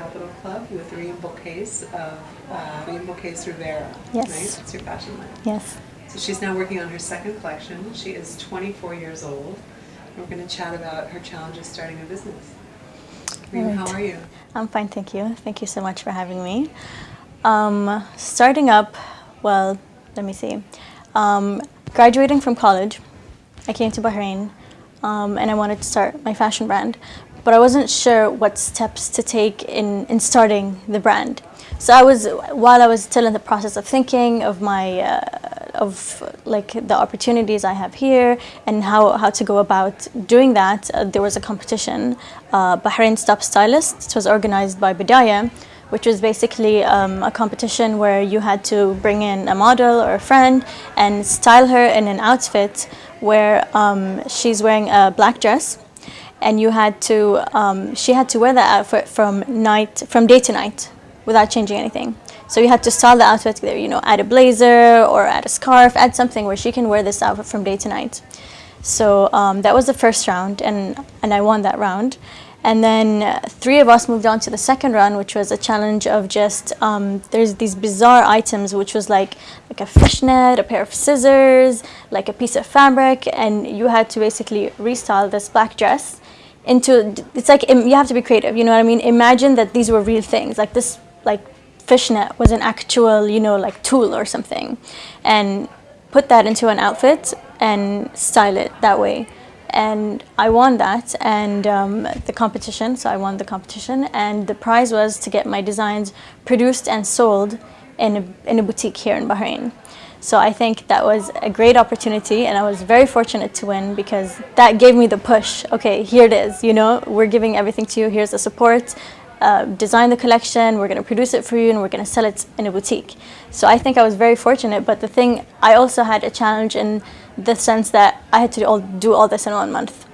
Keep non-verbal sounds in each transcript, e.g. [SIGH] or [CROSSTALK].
Capital Club with Rainbow Case of uh, Rainbow Case Rivera. Yes. Right? It's your fashion line. Yes. So she's now working on her second collection. She is 24 years old. We're going to chat about her challenges starting a business. Reem, Right. how are you? I'm fine, thank you. Thank you so much for having me. Um, starting up, well, let me see. Um, graduating from college, I came to Bahrain um, and I wanted to start my fashion brand, but I wasn't sure what steps to take in, in starting the brand. So I was, while I was still in the process of thinking of my, uh, of like the opportunities I have here and how, how to go about doing that, uh, there was a competition, uh, Bahrain Top Stylist. It was organized by Bidaya, which was basically um, a competition where you had to bring in a model or a friend and style her in an outfit where um, she's wearing a black dress and you had to, um, she had to wear that outfit from night, from day to night without changing anything. So you had to style the outfit, there, you know, add a blazer or add a scarf, add something where she can wear this outfit from day to night. So um, that was the first round, and, and I won that round. And then three of us moved on to the second round, which was a challenge of just, um, there's these bizarre items, which was like, like a fishnet, a pair of scissors, like a piece of fabric, and you had to basically restyle this black dress into, it's like, you have to be creative, you know what I mean? Imagine that these were real things, like this, like fishnet was an actual, you know, like tool or something. And put that into an outfit and style it that way. And I won that and um, the competition, so I won the competition. And the prize was to get my designs produced and sold in a, in a boutique here in Bahrain. So I think that was a great opportunity and I was very fortunate to win because that gave me the push. Okay, here it is, you know, we're giving everything to you, here's the support uh, design the collection, we're going to produce it for you, and we're going to sell it in a boutique. So I think I was very fortunate. But the thing, I also had a challenge in the sense that I had to all, do all this in one month.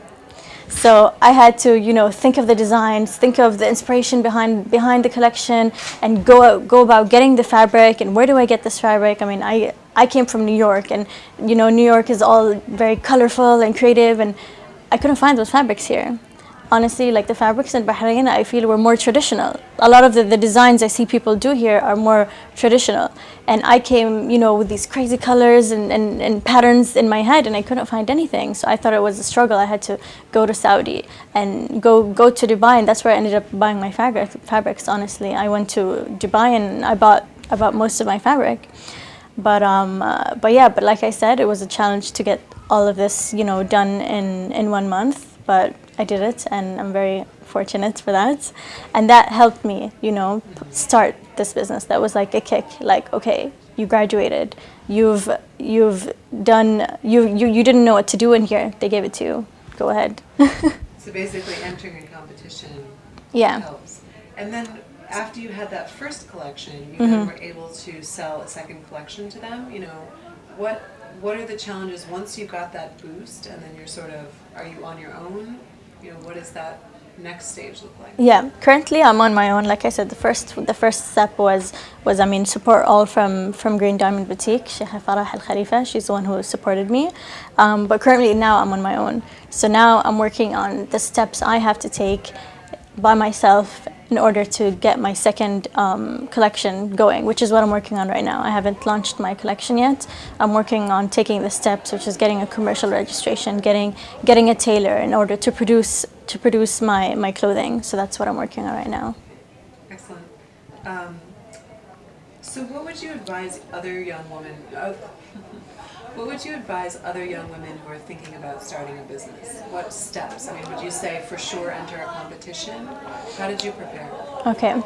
So I had to, you know, think of the designs, think of the inspiration behind behind the collection, and go out, go about getting the fabric and where do I get this fabric? I mean, I I came from New York, and you know, New York is all very colorful and creative, and I couldn't find those fabrics here honestly, like the fabrics in Bahrain, I feel were more traditional. A lot of the, the designs I see people do here are more traditional. And I came, you know, with these crazy colors and, and, and patterns in my head and I couldn't find anything. So I thought it was a struggle. I had to go to Saudi and go, go to Dubai and that's where I ended up buying my fabric, fabrics, honestly. I went to Dubai and I bought, I bought most of my fabric. But, um, uh, but yeah, but like I said, it was a challenge to get all of this, you know, done in, in one month. But I did it, and I'm very fortunate for that. And that helped me, you know, p- start this business. That was like a kick. Like, okay, you graduated, you've you've done, you you you didn't know what to do in here. They gave it to you. Go ahead. [LAUGHS] So basically, entering a competition yeah. helps. And then after you had that first collection, you Mm-hmm. then were able to sell a second collection to them. You know, what what are the challenges once you got that boost, and then you're sort of are you on your own? You know, what does that next stage look like? Yeah, currently I'm on my own. Like I said, the first the first step was was I mean support all from from Green Diamond Boutique. Sheikh Farah Al Khalifa, she's the one who supported me. Um, but currently now I'm on my own. So now I'm working on the steps I have to take by myself in order to get my second um, collection going, which is what I'm working on right now. I haven't launched my collection yet. I'm working on taking the steps, which is getting a commercial registration, getting getting a tailor in order to produce to produce my my clothing. So that's what I'm working on right now. Excellent. Um, so, what would you advise other young women? Uh, what would you advise other young women who are thinking about starting a business? What steps? I mean, would you say for sure enter a competition? How did you prepare? Okay.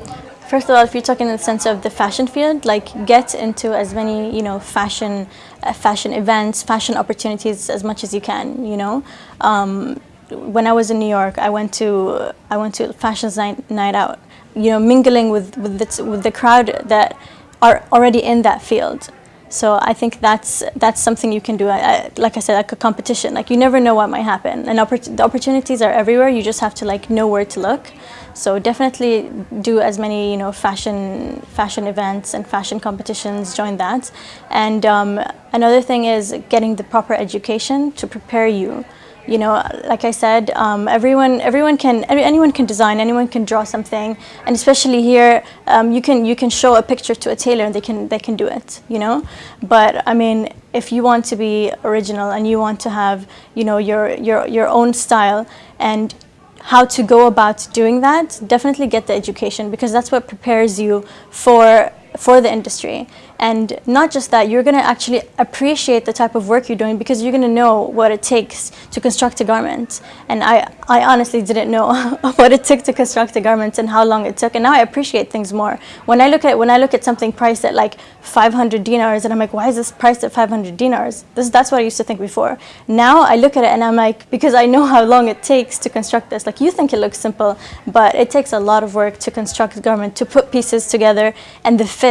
First of all, if you're talking in the sense of the fashion field, like get into as many, you know, fashion, uh, fashion events, fashion opportunities as much as you can. You know, um, when I was in New York, I went to I went to fashion night, night out. You know, mingling with with the, with the crowd that are already in that field. So I think that's that's something you can do. I, I, like I said, like a competition. Like you never know what might happen, and oppor- the opportunities are everywhere. You just have to like know where to look. So definitely do as many you know fashion fashion events and fashion competitions. Join that, and um, another thing is getting the proper education to prepare you You know, like I said, um, everyone everyone can anyone can design, anyone can draw something, and especially here, um, you can you can show a picture to a tailor and they can they can do it. You know, but I mean, if you want to be original and you want to have you know your your your own style and how to go about doing that, definitely get the education because that's what prepares you for for the industry. And not just that, you're going to actually appreciate the type of work you're doing because you're going to know what it takes to construct a garment. And I, I honestly didn't know [LAUGHS] what it took to construct a garment and how long it took. And now I appreciate things more. When I look at when I look at something priced at like 500 dinars, and I'm like, why is this priced at 500 dinars? This, that's what I used to think before. Now I look at it and I'm like, because I know how long it takes to construct this. Like you think it looks simple, but it takes a lot of work to construct a garment, to put pieces together, and the fit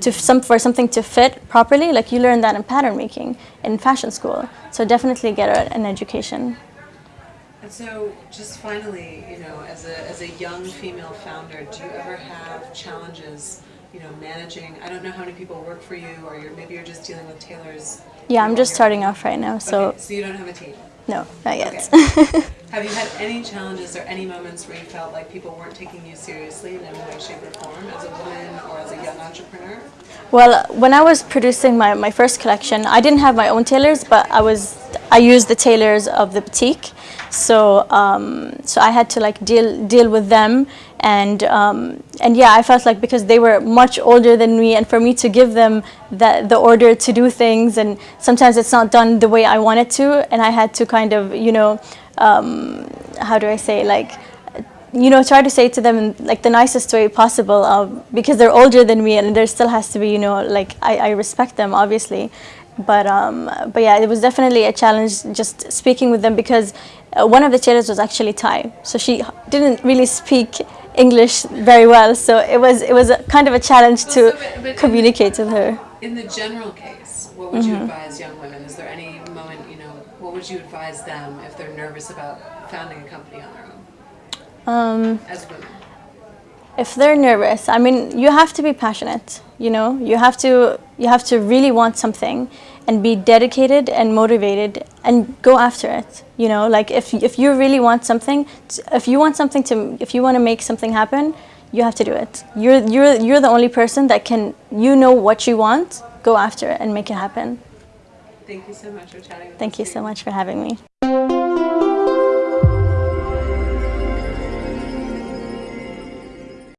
to some for something to fit properly. Like you learn that in pattern making in fashion school. So definitely get a, an education. And so, just finally, you know, as a, as a young female founder, do you ever have challenges, you know, managing? I don't know how many people work for you, or you're maybe you're just dealing with tailors. Yeah, I'm just starting off right now, so okay, so you don't have a team. No, not yet. Okay. [LAUGHS] have you had any challenges or any moments where you felt like people weren't taking you seriously in any way, shape, or form as a woman or as a young entrepreneur? Well, when I was producing my, my first collection, I didn't have my own tailors, but I was I used the tailors of the boutique. So um, so I had to like deal deal with them, and um, and yeah, I felt like because they were much older than me, and for me to give them that the order to do things, and sometimes it's not done the way I want it to, and I had to kind of you know um, how do I say like you know, try to say to them like the nicest way possible uh, because they're older than me and there still has to be, you know, like I, I respect them obviously. But, um, but yeah, it was definitely a challenge just speaking with them because uh, one of the tailors was actually Thai. So she didn't really speak English very well. So it was, it was a, kind of a challenge Well, to so, but- but communicate with her. In the general case, what would you Mm-hmm. advise young women? Is there any moment, you know, what would you advise them if they're nervous about founding a company on their own Um, as women? If they're nervous i mean you have to be passionate you know? You have to you have to really want something and be dedicated and motivated and go after it you know? Like if if you really want something if you want something to if you want to make something happen you have to do it. You're you're you're the only person that can you know what you want go after it and make it happen. Thank you so much for chatting with thank you so much for having me